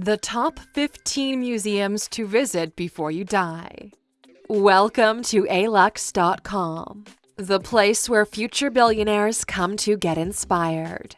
The top 15 museums to visit before you die. Welcome to alux.com, the place where future billionaires come to get inspired.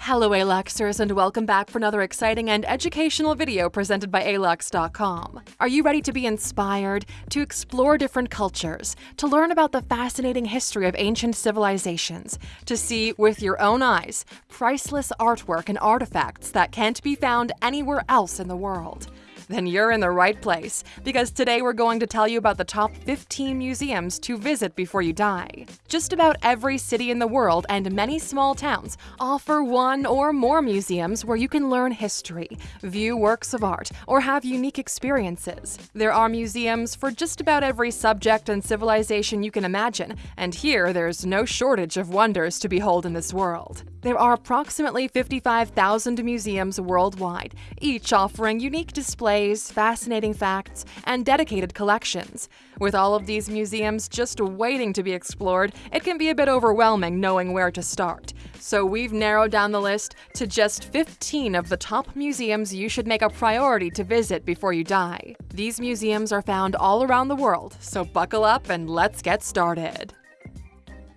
Hello Aluxers and welcome back for another exciting and educational video presented by alux.com. Are you ready to be inspired, to explore different cultures, to learn about the fascinating history of ancient civilizations, to see with your own eyes priceless artwork and artifacts that can't be found anywhere else in the world? Then you're in the right place, because today we're going to tell you about the top 15 museums to visit before you die. Just about every city in the world and many small towns offer one or more museums where you can learn history, view works of art, or have unique experiences. There are museums for just about every subject and civilization you can imagine, and here there's no shortage of wonders to behold in this world. There are approximately 55,000 museums worldwide, each offering unique displays, fascinating facts, and dedicated collections. With all of these museums just waiting to be explored, it can be a bit overwhelming knowing where to start. So we've narrowed down the list to just 15 of the top museums you should make a priority to visit before you die. These museums are found all around the world, so buckle up and let's get started.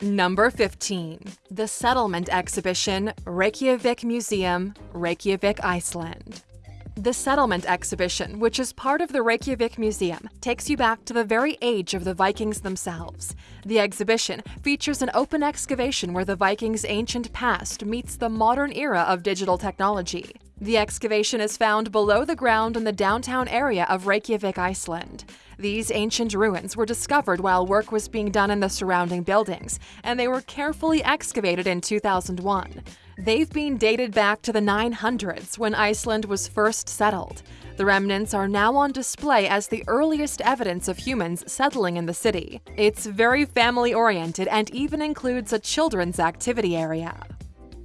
Number 15. The Settlement Exhibition, Reykjavik Museum, Reykjavik, Iceland. The Settlement Exhibition, which is part of the Reykjavik Museum, takes you back to the very age of the Vikings themselves. The exhibition features an open excavation where the Vikings' ancient past meets the modern era of digital technology. The excavation is found below the ground in the downtown area of Reykjavik, Iceland. These ancient ruins were discovered while work was being done in the surrounding buildings, and they were carefully excavated in 2001. They've been dated back to the 900s when Iceland was first settled. The remnants are now on display as the earliest evidence of humans settling in the city. It's very family oriented and even includes a children's activity area.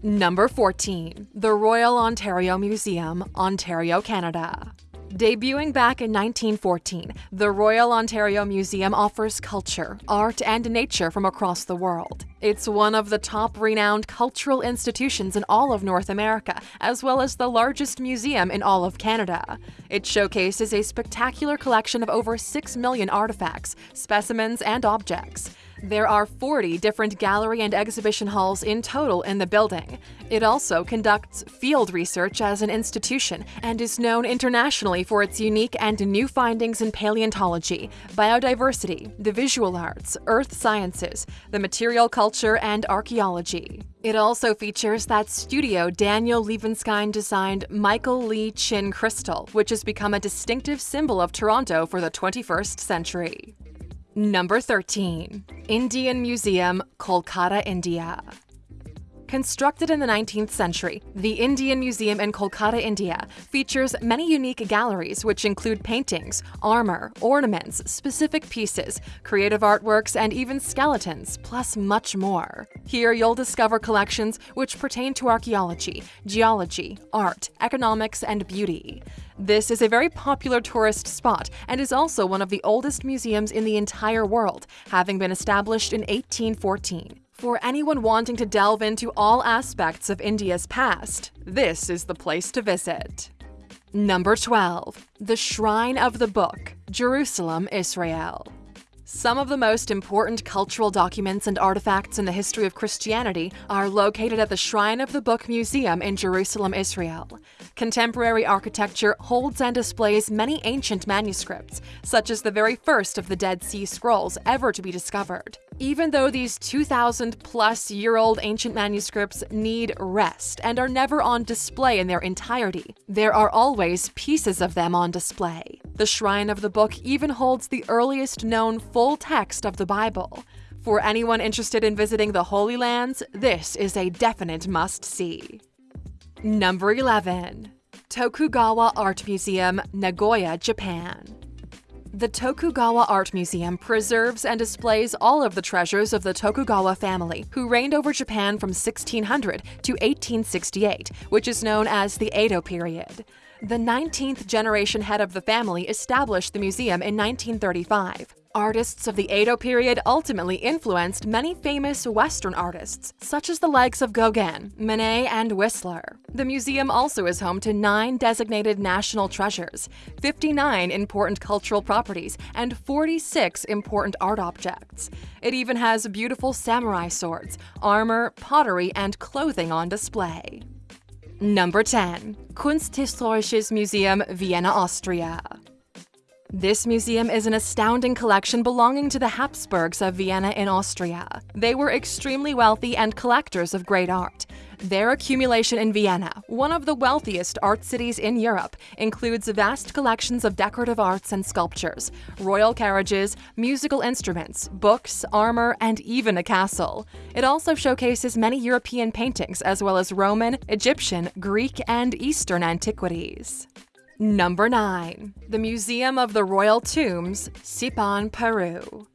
Number 14. The Royal Ontario Museum, Ontario, Canada. Debuting back in 1914, the Royal Ontario Museum offers culture, art, and nature from across the world. It's one of the top renowned cultural institutions in all of North America, as well as the largest museum in all of Canada. It showcases a spectacular collection of over 6 million artifacts, specimens, and objects. There are 40 different gallery and exhibition halls in total in the building. It also conducts field research as an institution and is known internationally for its unique and new findings in paleontology, biodiversity, the visual arts, earth sciences, the material culture, and archaeology. It also features that studio Daniel Libeskind designed Michael Lee Chin crystal, which has become a distinctive symbol of Toronto for the 21st century. Number 13. Indian Museum, Kolkata, India. Constructed in the 19th century, the Indian Museum in Kolkata, India features many unique galleries which include paintings, armor, ornaments, specific pieces, creative artworks, and even skeletons, plus much more. Here you'll discover collections which pertain to archaeology, geology, art, economics, and beauty. This is a very popular tourist spot and is also one of the oldest museums in the entire world, having been established in 1814. For anyone wanting to delve into all aspects of India's past, this is the place to visit. Number 12. The Shrine of the Book, Jerusalem, Israel. Some of the most important cultural documents and artifacts in the history of Christianity are located at the Shrine of the Book Museum in Jerusalem, Israel. Contemporary architecture holds and displays many ancient manuscripts, such as the very first of the Dead Sea Scrolls ever to be discovered. Even though these 2,000 plus year old ancient manuscripts need rest and are never on display in their entirety, there are always pieces of them on display. The Shrine of the Book even holds the earliest known full text of the Bible. For anyone interested in visiting the Holy Lands, this is a definite must see. Number 11. Tokugawa Art Museum, Nagoya, Japan. The Tokugawa Art Museum preserves and displays all of the treasures of the Tokugawa family, who reigned over Japan from 1600 to 1868, which is known as the Edo period. The 19th generation head of the family established the museum in 1935. Artists of the Edo period ultimately influenced many famous Western artists, such as the likes of Gauguin, Manet, and Whistler. The museum also is home to nine designated national treasures, 59 important cultural properties, and 46 important art objects. It even has beautiful samurai swords, armor, pottery, and clothing on display. Number 10. Kunsthistorisches Museum, Vienna, Austria. This museum is an astounding collection belonging to the Habsburgs of Vienna in Austria. They were extremely wealthy and collectors of great art. Their accumulation in Vienna, one of the wealthiest art cities in Europe, includes vast collections of decorative arts and sculptures, royal carriages, musical instruments, books, armor, and even a castle. It also showcases many European paintings as well as Roman, Egyptian, Greek, and Eastern antiquities. Number 9. The Museum of the Royal Tombs, Sipan, Peru.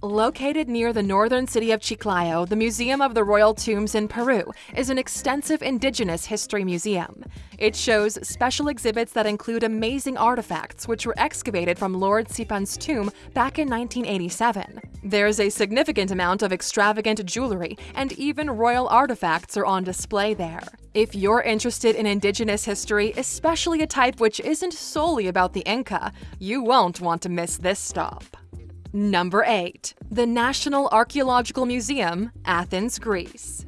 Located near the northern city of Chiclayo, the Museum of the Royal Tombs in Peru is an extensive indigenous history museum. It shows special exhibits that include amazing artifacts which were excavated from Lord Sipan's tomb back in 1987. There's a significant amount of extravagant jewelry, and even royal artifacts are on display there. If you're interested in indigenous history, especially a type which isn't solely about the Inca, you won't want to miss this stop. Number 8. The National Archaeological Museum, Athens, Greece.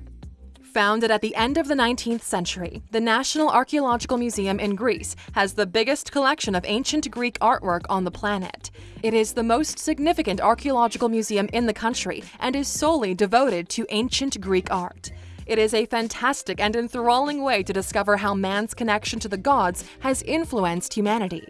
Founded at the end of the 19th century, the National Archaeological Museum in Greece has the biggest collection of ancient Greek artwork on the planet. It is the most significant archaeological museum in the country and is solely devoted to ancient Greek art. It is a fantastic and enthralling way to discover how man's connection to the gods has influenced humanity.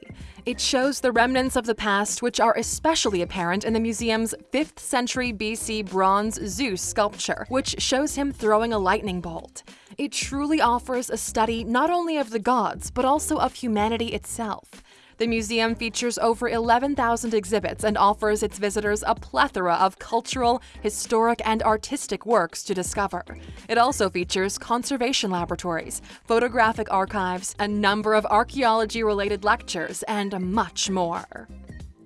It shows the remnants of the past which are especially apparent in the museum's 5th century BC bronze Zeus sculpture, which shows him throwing a lightning bolt. It truly offers a study not only of the gods, but also of humanity itself. The museum features over 11,000 exhibits and offers its visitors a plethora of cultural, historic, and artistic works to discover. It also features conservation laboratories, photographic archives, a number of archaeology-related lectures, and much more.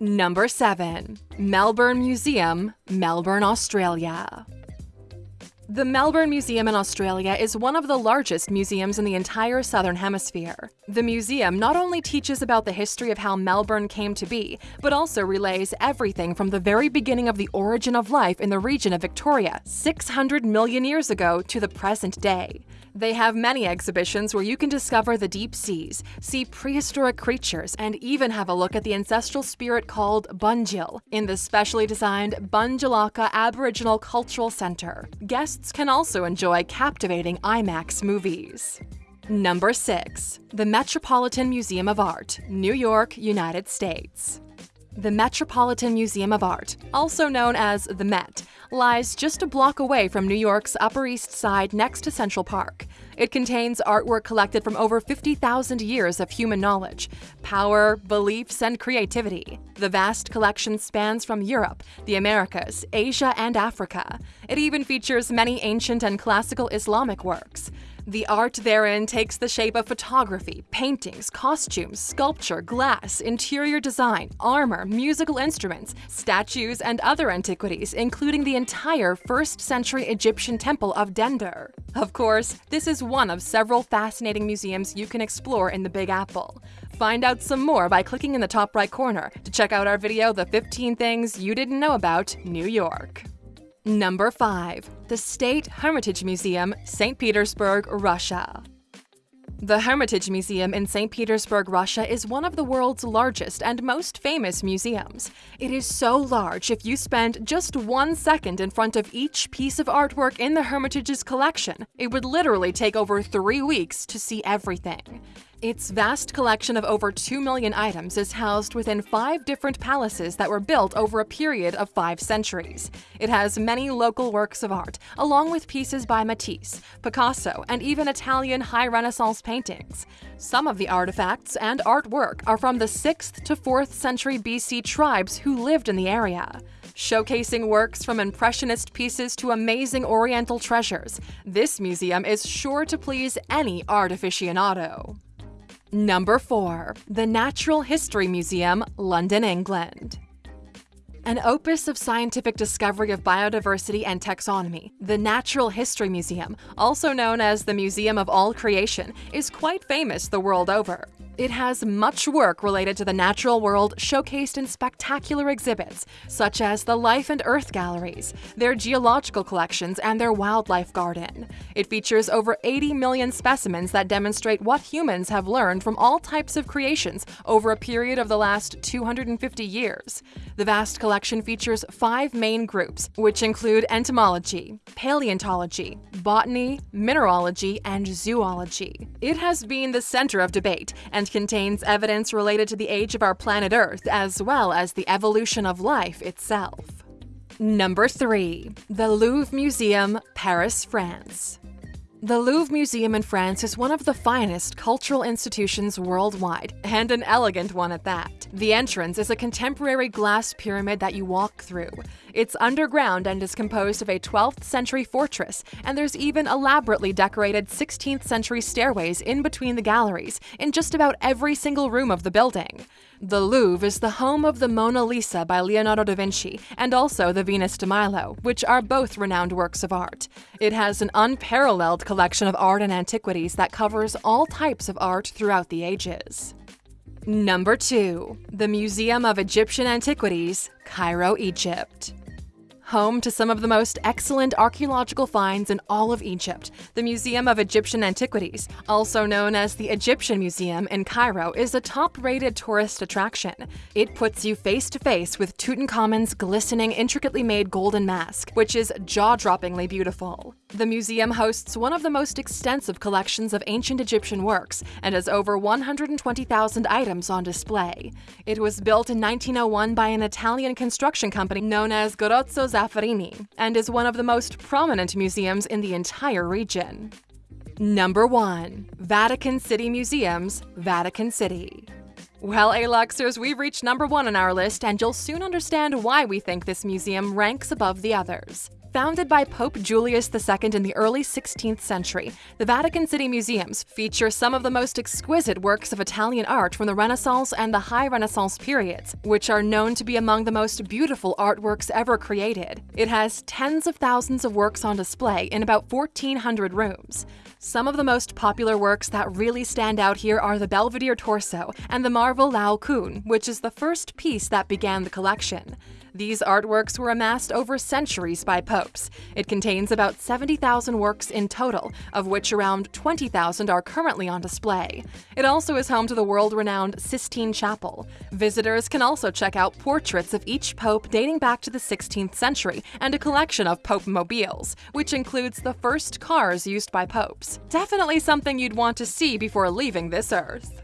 Number 7. Melbourne Museum, Melbourne, Australia. The Melbourne Museum in Australia is one of the largest museums in the entire Southern Hemisphere. The museum not only teaches about the history of how Melbourne came to be, but also relays everything from the very beginning of the origin of life in the region of Victoria 600 million years ago to the present day. They have many exhibitions where you can discover the deep seas, see prehistoric creatures, and even have a look at the ancestral spirit called Bunjil in the specially designed Bunjilaka Aboriginal Cultural Center. Guests can also enjoy captivating IMAX movies. Number 6. The Metropolitan Museum of Art, New York, United States. The Metropolitan Museum of Art, also known as the Met, lies just a block away from New York's Upper East Side next to Central Park. It contains artwork collected from over 50,000 years of human knowledge, power, beliefs, and creativity. The vast collection spans from Europe, the Americas, Asia, and Africa. It even features many ancient and classical Islamic works. The art therein takes the shape of photography, paintings, costumes, sculpture, glass, interior design, armor, musical instruments, statues, and other antiquities, including the entire 1st century Egyptian temple of Dendur. Of course, this is one of several fascinating museums you can explore in the Big Apple. Find out some more by clicking in the top right corner to check out our video, The 15 Things You Didn't Know About New York. Number 5. The State Hermitage Museum, St. Petersburg, Russia. The Hermitage Museum in St. Petersburg, Russia is one of the world's largest and most famous museums. It is so large if you spend just one second in front of each piece of artwork in the Hermitage's collection, it would literally take over three weeks to see everything. Its vast collection of over 2 million items is housed within five different palaces that were built over a period of five centuries. It has many local works of art, along with pieces by Matisse, Picasso, and even Italian High Renaissance paintings. Some of the artifacts and artwork are from the 6th to 4th century BC tribes who lived in the area showcasing works from impressionist pieces to amazing oriental treasures. This museum is sure to please any art aficionado. Number 4. The Natural History Museum, London, England. An opus of scientific discovery of biodiversity and taxonomy, the Natural History Museum, also known as the Museum of All Creation, is quite famous the world over. It has much work related to the natural world showcased in spectacular exhibits, such as the Life and Earth galleries, their geological collections, and their wildlife garden. It features over 80 million specimens that demonstrate what humans have learned from all types of creations over a period of the last 250 years. The vast collection features five main groups, which include entomology, paleontology, botany, mineralogy, and zoology. It has been the center of debate and contains evidence related to the age of our planet Earth as well as the evolution of life itself. Number 3. The Louvre Museum, Paris, France. The Louvre Museum in France is one of the finest cultural institutions worldwide, and an elegant one at that. The entrance is a contemporary glass pyramid that you walk through. It's underground and is composed of a 12th century fortress, and there's even elaborately decorated 16th century stairways in between the galleries in just about every single room of the building. The Louvre is the home of the Mona Lisa by Leonardo da Vinci and also the Venus de Milo, which are both renowned works of art. It has an unparalleled collection of art and antiquities that covers all types of art throughout the ages. Number 2. The Museum of Egyptian Antiquities, Cairo, Egypt home to some of the most excellent archaeological finds in all of Egypt. The Museum of Egyptian Antiquities, also known as the Egyptian Museum in Cairo, is a top-rated tourist attraction. It puts you face to face with Tutankhamun's glistening, intricately made golden mask, which is jaw-droppingly beautiful. The museum hosts one of the most extensive collections of ancient Egyptian works and has over 120,000 items on display. It was built in 1901 by an Italian construction company known as Garozzo And is one of the most prominent museums in the entire region. Number 1. Vatican City Museums, Vatican City. Well, Aluxers, we've reached number one on our list, and you'll soon understand why we think this museum ranks above the others. Founded by Pope Julius II in the early 16th century, the Vatican City Museums feature some of the most exquisite works of Italian art from the Renaissance and the High Renaissance periods, which are known to be among the most beautiful artworks ever created. It has tens of thousands of works on display in about 1,400 rooms. Some of the most popular works that really stand out here are the Belvedere Torso and the Marvel Laocoon, which is the first piece that began the collection. These artworks were amassed over centuries by popes. It contains about 70,000 works in total, of which around 20,000 are currently on display. It also is home to the world-renowned Sistine Chapel. Visitors can also check out portraits of each pope dating back to the 16th century and a collection of pope mobiles, which includes the first cars used by popes. Definitely something you'd want to see before leaving this earth.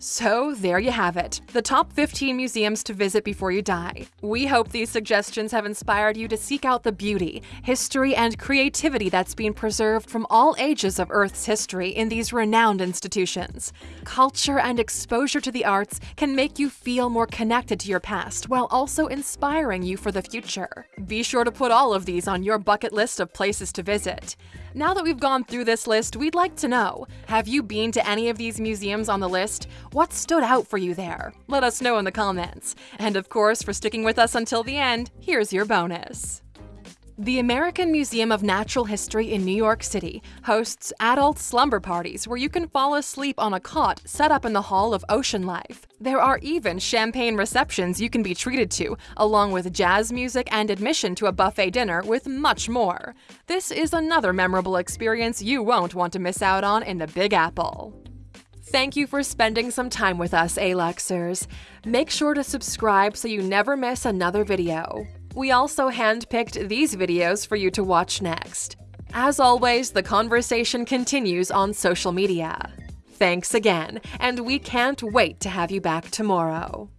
So there you have it, the top 15 museums to visit before you die. We hope these suggestions have inspired you to seek out the beauty, history, and creativity that's been preserved from all ages of Earth's history in these renowned institutions. Culture and exposure to the arts can make you feel more connected to your past while also inspiring you for the future. Be sure to put all of these on your bucket list of places to visit. Now that we've gone through this list, we'd like to know, have you been to any of these museums on the list? What stood out for you there? Let us know in the comments. And of course, for sticking with us until the end, here's your bonus. The American Museum of Natural History in New York City hosts adult slumber parties where you can fall asleep on a cot set up in the Hall of Ocean Life. There are even champagne receptions you can be treated to, along with jazz music and admission to a buffet dinner with much more. This is another memorable experience you won't want to miss out on in the Big Apple. Thank you for spending some time with us, Aluxers. Make sure to subscribe so you never miss another video. We also handpicked these videos for you to watch next. As always, the conversation continues on social media. Thanks again, and we can't wait to have you back tomorrow.